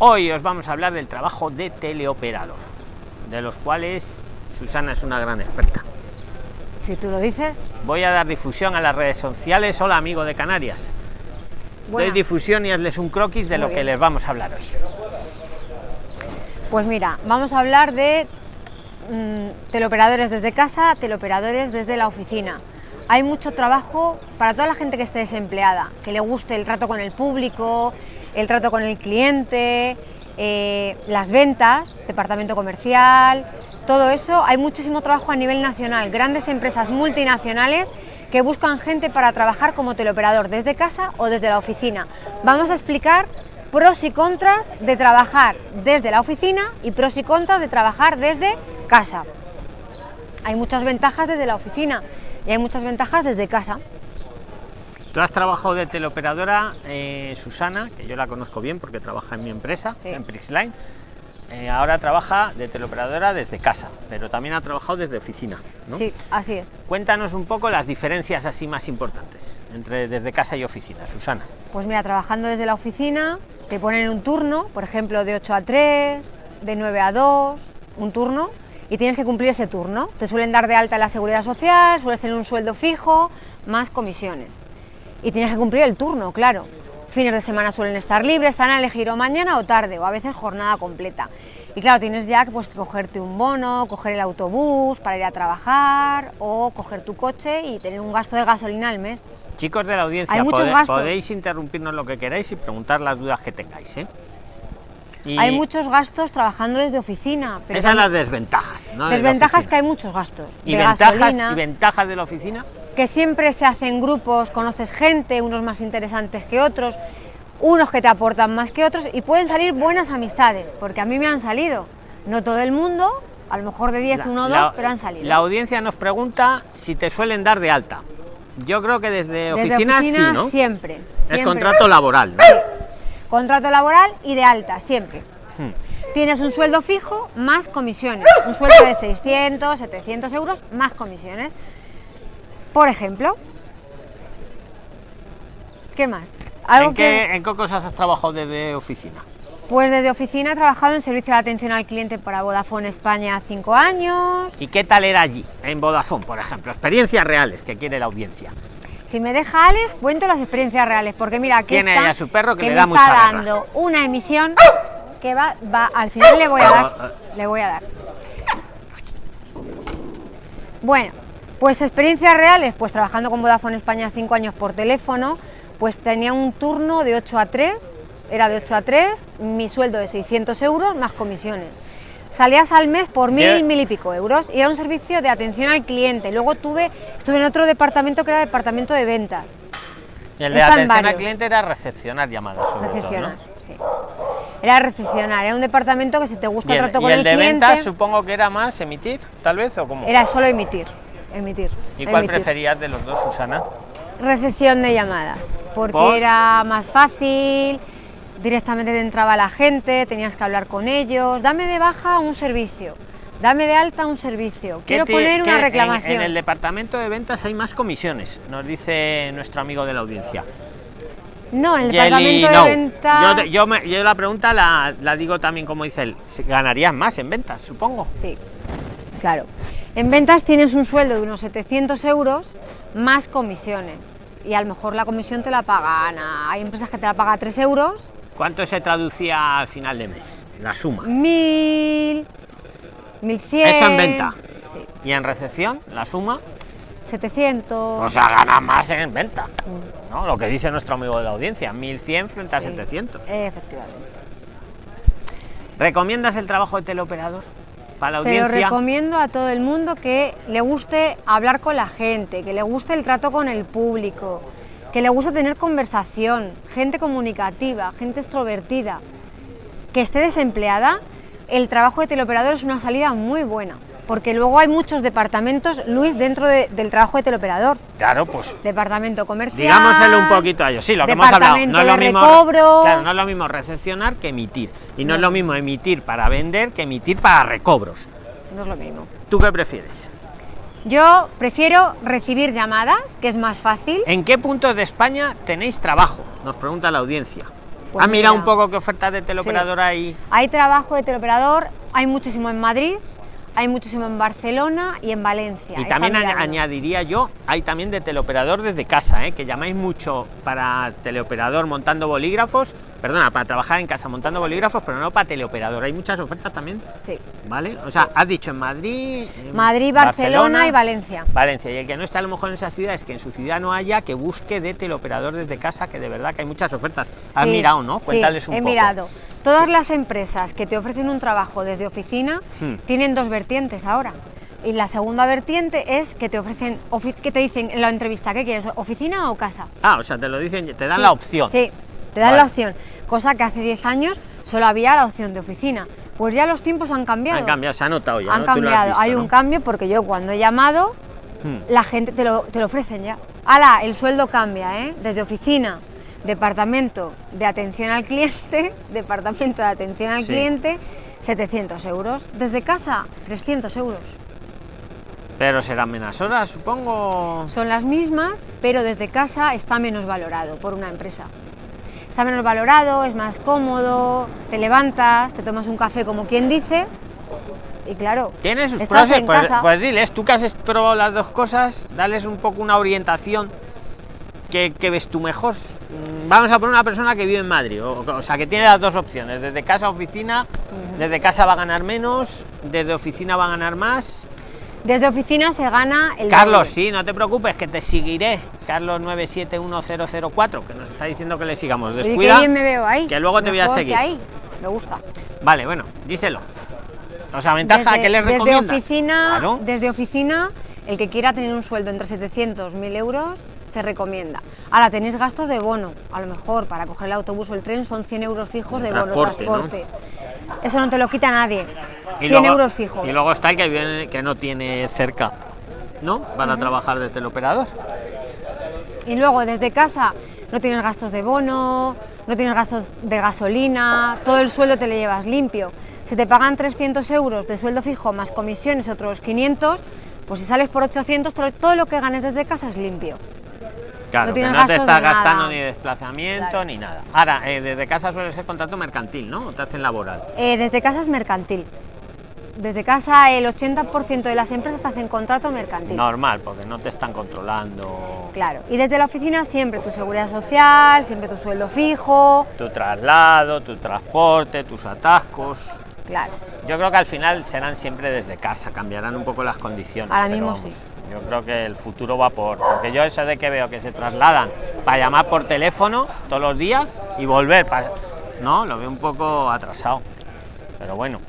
Hoy os vamos a hablar del trabajo de teleoperador, de los cuales Susana es una gran experta. Si tú lo dices. Voy a dar difusión a las redes sociales. Hola, amigo de Canarias. Doy difusión y hazles un croquis de lo que les vamos a hablar hoy. Pues mira, vamos a hablar de mm, teleoperadores desde casa, teleoperadores desde la oficina. Hay mucho trabajo para toda la gente que esté desempleada, que le guste el trato con el público, el trato con el cliente, eh, las ventas, departamento comercial, todo eso. Hay muchísimo trabajo a nivel nacional, grandes empresas multinacionales que buscan gente para trabajar como teleoperador desde casa o desde la oficina. Vamos a explicar pros y contras de trabajar desde la oficina y pros y contras de trabajar desde casa. Hay muchas ventajas desde la oficina y hay muchas ventajas desde casa. Tú has trabajado de teleoperadora, eh, Susana, que yo la conozco bien porque trabaja en mi empresa, en Prixline. Eh, ahora trabaja de teleoperadora desde casa, pero también ha trabajado desde oficina. Sí, así es. Cuéntanos un poco las diferencias así más importantes entre desde casa y oficina, Susana. Pues mira, trabajando desde la oficina te ponen un turno, por ejemplo, de 8 a 3, de 9 a 2, un turno, y tienes que cumplir ese turno. Te suelen dar de alta en la seguridad social, sueles tener un sueldo fijo, más comisiones. Y tienes que cumplir el turno, claro. Fines de semana suelen estar libres, están a elegir o mañana o tarde, o a veces jornada completa. Y claro, tienes ya pues, que cogerte un bono, coger el autobús para ir a trabajar, o coger tu coche y tener un gasto de gasolina al mes. Chicos de la audiencia, podéis interrumpirnos lo que queráis y preguntar las dudas que tengáis. ¿eh? Hay muchos gastos trabajando desde oficina. Esas son las desventajas. ¿no? Desventajas que hay muchos gastos. ¿Y, ventajas, ¿Y ventajas de la oficina? Que siempre se hacen grupos, conoces gente, unos más interesantes que otros, unos que te aportan más que otros y pueden salir buenas amistades, porque a mí me han salido. No todo el mundo, a lo mejor de 10, uno o dos, pero han salido. La audiencia nos pregunta si te suelen dar de alta. Yo creo que desde, oficina, sí, ¿no? Siempre. Es contrato laboral, Sí. Contrato laboral y de alta, siempre. Hmm. Tienes un sueldo fijo más comisiones. Un sueldo de 600, 700 euros más comisiones. Por ejemplo. ¿Qué más? ¿En, qué, ¿En qué cosas has trabajado desde oficina? Pues desde oficina he trabajado en servicio de atención al cliente para Vodafone España cinco años. ¿Y qué tal era allí, en Vodafone, por ejemplo? Experiencias reales que quiere la audiencia. Si me deja Alex, cuento las experiencias reales, porque mira, aquí Tiene está, a su perro que, le me da está dando una emisión que va, va, al final le voy a dar, le voy a dar. Bueno, pues experiencias reales, pues trabajando con Vodafone España cinco años por teléfono, pues tenía un turno de 8 a 3 era de 8 a 3, mi sueldo de 600 euros más comisiones. Salías al mes por mil, mil y pico euros y era un servicio de atención al cliente. Luego tuve, estuve en otro departamento que era departamento de ventas. Y el de atención al cliente era recepcionar llamadas sobre recepcionar, sí. Era recepcionar, era un departamento que si te gusta el trato con el, el de ventas supongo que era más emitir, tal vez, o cómo? Era solo emitir, emitir. ¿Y cuál preferías de los dos, Susana? Recepción de llamadas, porque era más fácil, directamente te entraba la gente, tenías que hablar con ellos, dame de baja un servicio, dame de alta un servicio, quiero poner una reclamación. En, el departamento de ventas hay más comisiones, nos dice nuestro amigo de la audiencia. No, en el departamento de ventas... Yo, la pregunta la, la, digo también como dice él, ¿ganarías más en ventas, supongo? Sí, claro. En ventas tienes un sueldo de unos 700 euros más comisiones y a lo mejor la comisión te la pagan, hay empresas que te la pagan 3 euros ¿Cuánto se traducía al final de mes? La suma. Mil, mil cien. Eso en venta. ¿Y en recepción, la suma? 700. O sea, gana más en venta. Mm. ¿no? Lo que dice nuestro amigo de la audiencia, 1100 frente a 700. Efectivamente. ¿Recomiendas el trabajo de teleoperador? Para la Se lo recomiendo a todo el mundo que le guste hablar con la gente, que le guste el trato con el público, que le gusta tener conversación, gente comunicativa, gente extrovertida, que esté desempleada, el trabajo de teleoperador es una salida muy buena. Porque luego hay muchos departamentos, Luis, dentro del trabajo de teleoperador. Claro, pues. Departamento comercial. Digámoselo un poquito a ellos. Sí, lo que hemos hablado. No es lo mismo. Claro, no es lo mismo recepcionar que emitir. Y no es lo mismo emitir para vender que emitir para recobros. No es lo mismo. ¿Tú qué prefieres? Yo prefiero recibir llamadas, que es más fácil. ¿En qué puntos de España tenéis trabajo? Nos pregunta la audiencia. Pues ¿Has mirado mira, un poco qué ofertas de teleoperadora hay? Hay trabajo de teleoperador, hay muchísimo en Madrid, hay muchísimo en Barcelona y en Valencia. Y también mirando. añadiría yo, hay también de teleoperador desde casa, ¿eh? que llamáis mucho para teleoperador montando bolígrafos, perdona, para trabajar en casa montando bolígrafos, pero no para teleoperador. Hay muchas ofertas también, Sí. ¿vale? O sea, has dicho en Madrid, en Madrid, Barcelona y Valencia. Valencia. Y el que no está a lo mejor en esas ciudades, que en su ciudad no haya, que busque de teleoperador desde casa, que de verdad que hay muchas ofertas. Has Sí, mirado, ¿no? sí, Cuéntales un he poco. mirado. Todas las empresas que te ofrecen un trabajo desde oficina Hmm. tienen dos vertientes ahora. Y la segunda vertiente es que te ofrecen, que te dicen en la entrevista, ¿qué quieres? ¿Oficina o casa? Ah, o sea, te lo dicen, te dan Sí, la opción. Sí, te dan Vale. la opción. Cosa que hace 10 años solo había la opción de oficina. Pues ya los tiempos han cambiado. Han cambiado, se ha notado ya, Han cambiado. visto, Hay ¿no? un cambio porque yo cuando he llamado, Hmm. la gente te lo, te lo ofrecen ya. ¡Hala! El sueldo cambia, ¿eh? Desde oficina, departamento de atención al cliente, departamento de atención al Sí. cliente, 700 euros. Desde casa, 300 euros. Pero serán menos horas, supongo. Son las mismas, pero desde casa está menos valorado por una empresa. Está menos valorado, es más cómodo, te levantas, te tomas un café como quien dice, y claro, Tiene sus pros, pues, pues diles, tú que has probado las dos cosas, dales un poco una orientación que, que ves tú mejor. Vamos a poner una persona que vive en Madrid, o, o sea, que tiene las dos opciones, desde casa a oficina, desde casa va a ganar menos, desde oficina va a ganar más. desde oficina se gana el Carlos, sí, no te preocupes, que te seguiré. Carlos 971004, que nos está diciendo que le sigamos. Descuida. bien me veo ahí. que luego te voy a que seguir. ahí. Me gusta. Vale, bueno, díselo. O sea, ventaja, Desde- ¿qué les desde? Oficina, Claro. Desde oficina, el que quiera tener un sueldo entre 700 1000 euros se recomienda. Ahora tenéis gastos de bono, a lo mejor para coger el autobús o el tren son 100 euros fijos de bono Transporte. Eso no te lo quita nadie. Y 100 luego- euros fijos. Y luego está el que viene que no tiene cerca, ¿no? Para trabajar de teleoperador. Y luego desde casa no tienes gastos de bono, no tienes gastos de gasolina, todo el sueldo te lo llevas limpio. Si te pagan 300 euros de sueldo fijo más comisiones otros 500, pues si sales por 800, todo- todo lo que ganes desde casa es limpio. Claro, No que no te estás nada. gastando ni desplazamiento Claro. ni nada. Ahora, eh, desde casa suele ser contrato mercantil, ¿no? O te hacen laboral. Eh, desde casa es mercantil. Desde casa el 80% de las empresas te hacen contrato mercantil. Normal, porque no te están controlando Claro. Y desde la oficina siempre tu seguridad social, siempre tu sueldo fijo. tu traslado, tu transporte, tus atascos. Claro. Yo creo que al final serán siempre desde casa, cambiarán un poco las condiciones. Ahora pero mismo vamos, sí. Yo creo que el futuro va por. Porque yo eso de que veo que se trasladan para llamar por teléfono todos los días y volver para. No, lo veo un poco atrasado. Pero bueno.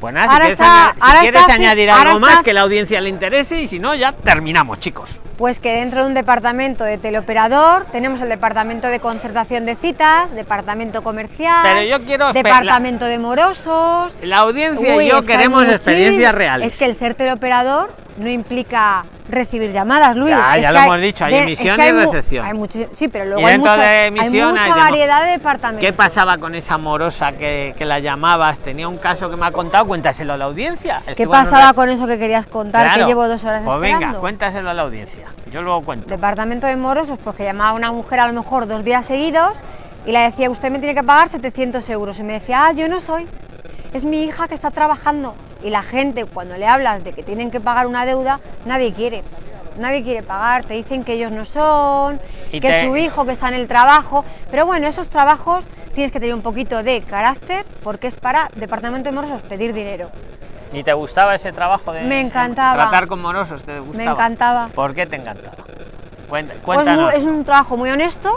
Pues nada, si Ahora quieres, está- aña- si quieres añadir algo más que la audiencia le interese y si no, ya terminamos, chicos. Pues que dentro de un departamento de teleoperador tenemos el departamento de concertación de citas, departamento comercial, Pero yo quiero espe- departamento de morosos. La audiencia Uy, y yo es que hay queremos experiencias reales. Es que el ser teleoperador no implica recibir llamadas, Luis. Ya, es ya que lo hemos dicho, hay de- es emisión que y hay recepción. hay muchis- sí, pero luego hay, dentro muchos- de emisión hay hay mucha variedad de departamentos. ¿Qué pasaba con esa morosa que, que la llamabas? Tenía un caso que me ha contado, cuéntaselo a la audiencia. ¿Qué Estuvo pasaba una- con eso que querías contar? Claro. Que llevo dos horas Pues esperando. venga, cuéntaselo a la audiencia. Yo luego cuento. Departamento de morosos, pues que llamaba a una mujer a lo mejor dos días seguidos y le decía, usted me tiene que pagar 700 euros. Y me decía, ah, yo no soy, es mi hija que está trabajando. Y la gente, cuando le hablas de que tienen que pagar una deuda, nadie quiere. Nadie quiere pagar, te dicen que ellos no son, Y que te- su hijo que está en el trabajo. Pero bueno, esos trabajos tienes que tener un poquito de carácter porque es para departamento de morosos pedir dinero. ¿Y te gustaba ese trabajo de Me encantaba. tratar con morosos? ¿Te gustaba? encantaba. ¿Por qué te encantaba? Pues cuéntanos. es un trabajo muy honesto,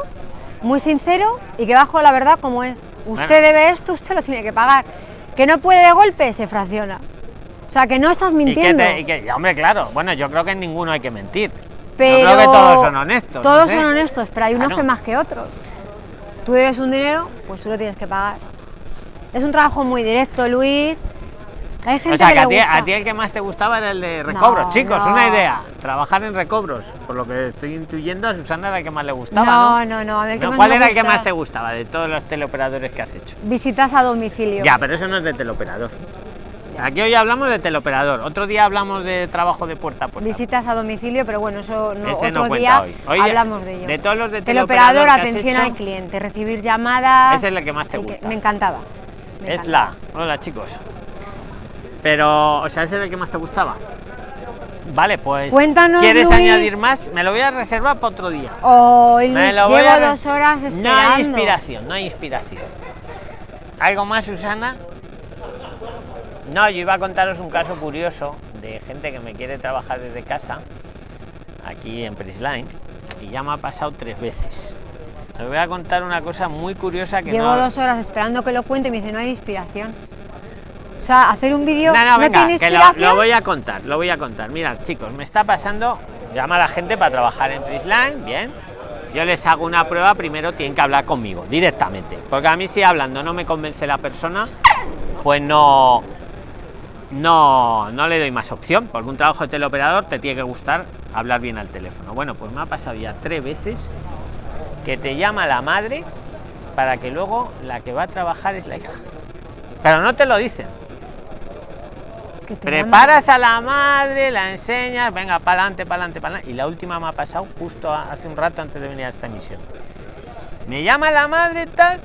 muy sincero y que bajo la verdad como es. Usted Bueno. debe esto, usted lo tiene que pagar. Que no puede de golpe, se fracciona. O sea, que no estás ¿Y qué mintiendo. te- y qué- hombre, claro. Bueno, yo creo que en ninguno hay que mentir. pero Yo creo que todos son honestos. no Todos sé. son honestos, pero hay unos Claro. que más que otros. Tú debes un dinero, pues tú lo tienes que pagar. Es un trabajo muy directo, Luis. Hay gente O sea, que que, a ti, a ti el que más te gustaba era el de recobros. No, Chicos, no. una idea. Trabajar en recobros. Por lo que estoy intuyendo, a Susana era el que más le gustaba, no, ¿no? no, no, a No, más ¿Cuál era el que más te gustaba de todos los teleoperadores que has hecho? Visitas a domicilio. Ya, pero eso no es de teleoperador. Aquí hoy hablamos de teleoperador, otro día hablamos de trabajo de puerta a puerta. Visitas a domicilio, pero bueno, eso no, Ese otro no día cuenta hoy. Hoy hablamos de ello. de todos los de teleoperador, teleoperador atención hecho, al cliente, recibir llamadas. Esa es la que más te gusta. me encantaba. me Es encantaba. la. Hola chicos. Pero, o sea, ese es el que más te gustaba. Vale, pues. Cuéntanos, ¿Quieres Luis. añadir más? Me lo voy a reservar para otro día. Hoy Me Luis, lo voy llevo a dos horas No esperando. hay inspiración, no hay inspiración. ¿Algo más, Susana? No, yo iba a contaros un caso curioso de gente que me quiere trabajar desde casa, aquí en Prisline, y ya me ha pasado tres veces. Os voy a contar una cosa muy curiosa que Llevo no... dos horas esperando que lo cuente y me dice no hay inspiración. O sea, hacer un vídeo No, no, no, venga, tiene que lo, lo voy a contar, lo voy a contar. Mirad, chicos, me está pasando, llama a la gente para trabajar en Prisline, bien. Yo les hago una prueba, primero tienen que hablar conmigo, directamente. Porque a mí si hablando no me convence la persona, pues no, no, no le doy más opción. Porque un trabajo de teleoperador te tiene que gustar hablar bien al teléfono. Bueno, pues me ha pasado ya tres veces que te llama la madre para que luego la que va a trabajar es la hija. Pero no te lo dicen. Preparas a la madre, la enseñas, venga, para adelante, para adelante, para adelante. Y la última me ha pasado justo hace un rato antes de venir a esta emisión. Me llama la madre tal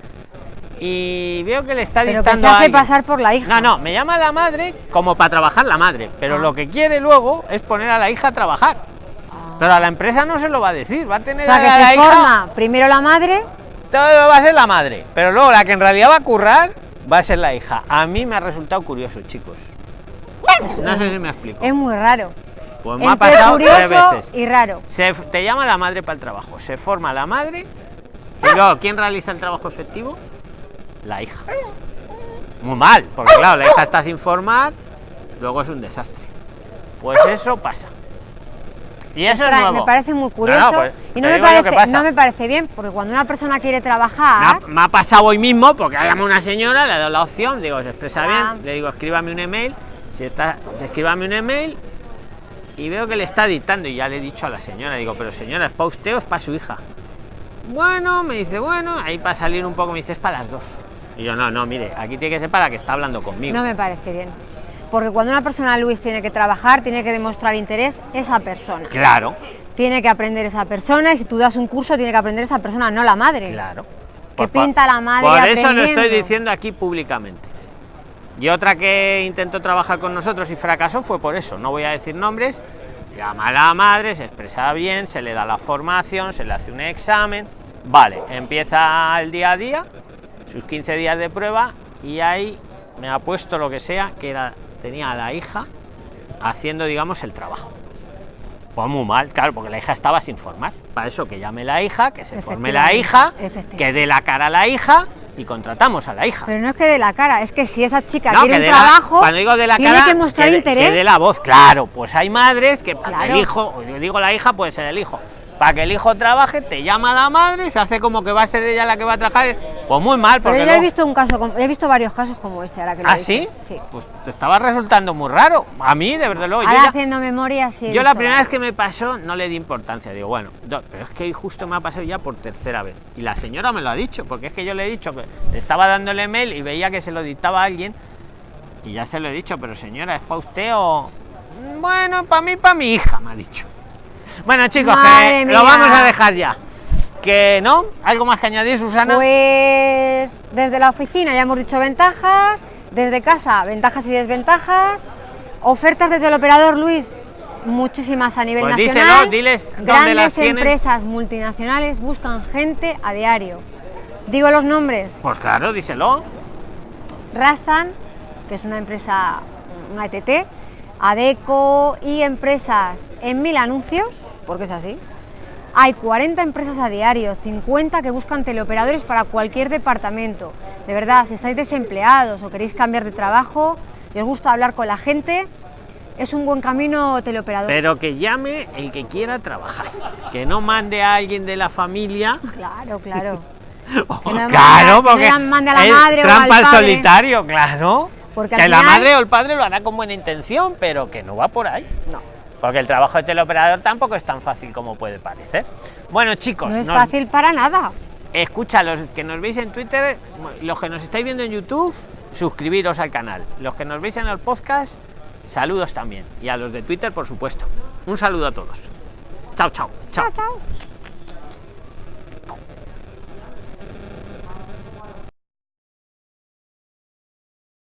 y veo que le está llaman. Pero que dictando se hace pasar por la hija. No, no, me llama la madre como para trabajar la madre, pero Ah. lo que quiere luego es poner a la hija a trabajar. Ah. Pero a la empresa no se lo va a decir, va a tener O sea, a que la se hija, forma primero la madre todo va a ser la madre, pero luego la que en realidad va a currar va a ser la hija. A mí me ha resultado curioso, chicos. No sé si me explico. es muy raro. Pues me ha pasado tres veces. y raro. Se, te llama la madre para el trabajo, se forma la madre y luego, ¿quién realiza el trabajo efectivo? La hija. Muy mal, porque claro, la hija está sin formar, luego es un desastre. Pues eso pasa. Y eso es nuevo. Me parece muy curioso no, pues, y no me, parece, pasa. no me parece bien, porque cuando una persona quiere Me trabajar, ha, me ha pasado hoy mismo porque ha llamado una señora, le he dado la opción, digo, se expresa Ah. bien, le digo, escríbame un email, si está, escríbame un email y veo que le está dictando y ya le he dicho a la señora, digo, pero señora, ¿es para usted o es para su hija? Bueno, me dice, bueno, ahí para salir un poco me dice, es para las dos. Y yo, no, no, mire, aquí tiene que ser para que está hablando conmigo. no me parece bien. Porque cuando una persona, Luis, tiene que trabajar, tiene que demostrar interés esa persona. Claro, Tiene que aprender esa persona y si tú das un curso, tiene que aprender esa persona, no la madre. claro. Que Pues por- pinta la madre Por eso lo estoy diciendo aquí públicamente. Y otra que intentó trabajar con nosotros y fracasó fue por eso. No voy a decir nombres. Llama a la madre, se expresa bien, se le da la formación, se le hace un examen. Vale, empieza el día a día, sus 15 días de prueba y ahí me ha puesto lo que sea, que era, tenía a la hija haciendo, digamos, el trabajo. Pues muy mal, claro, porque la hija estaba sin formar. Para eso que llame la hija, que se forme la hija, que dé la cara a la hija y contratamos a la hija. Pero no es que de la cara, es que si esa chica No, quiere que un dé la- trabajo, cuando digo de la tiene cara, que mostrar dé- interés. que dé la voz, claro. Pues hay madres que para que el hijo, yo digo la hija, puede ser el hijo. Para que el hijo trabaje, te llama la madre, se hace como que va a ser ella la que va a trabajar. Pues muy mal, Pero porque yo he visto un caso, he visto varios casos como ese, ahora que lo ¿Ah, sí? Sí. Pues te estaba resultando muy raro. A mí, de verdad, luego. Yo, Ahora ya- haciendo memoria, sí. yo la primera vez que me pasó no le di importancia. Digo, bueno, pero es que justo me ha pasado ya por tercera vez. Y la señora me lo ha dicho, porque es que yo le he dicho que estaba dando el email y veía que se lo dictaba a alguien. Y ya se lo he dicho, pero señora, ¿es para usted o.? "Mm, Bueno, para mí, para mi hija, me ha dicho. Bueno, chicos, que lo vamos a dejar ya. Que no, algo más que añadir, Susana. Pues desde la oficina ya hemos dicho ventajas, desde casa ventajas y desventajas, ofertas de teleoperador Luis, muchísimas a nivel Pues nacional. díselo, diles dónde Grandes las tienen. empresas multinacionales buscan gente a diario. Digo los nombres, Pues claro, díselo. Rastan, que es una empresa, una ETT, Adeco y empresas en mil anuncios, porque es así. Hay 40 empresas a diario, 50 que buscan teleoperadores para cualquier departamento. De verdad, si estáis desempleados o queréis cambiar de trabajo y os gusta hablar con la gente, es un buen camino teleoperador. Pero que llame el que quiera trabajar. Que no mande a alguien de la familia. Claro, claro. Que no claro, manda- porque no mande a la madre o trampa al al padre. solitario, claro. Porque que la madre o el padre lo hará con buena intención, pero que no va por ahí. No, Porque el trabajo de teleoperador tampoco es tan fácil como puede parecer. Bueno, chicos, no es nos- fácil para nada. Escucha, los que nos veis en Twitter, los que nos estáis viendo en YouTube, suscribiros al canal. Los que nos veis en el podcast, saludos también. Y a los de Twitter, por supuesto. Un saludo a todos. Chao, chao. Chao, chao.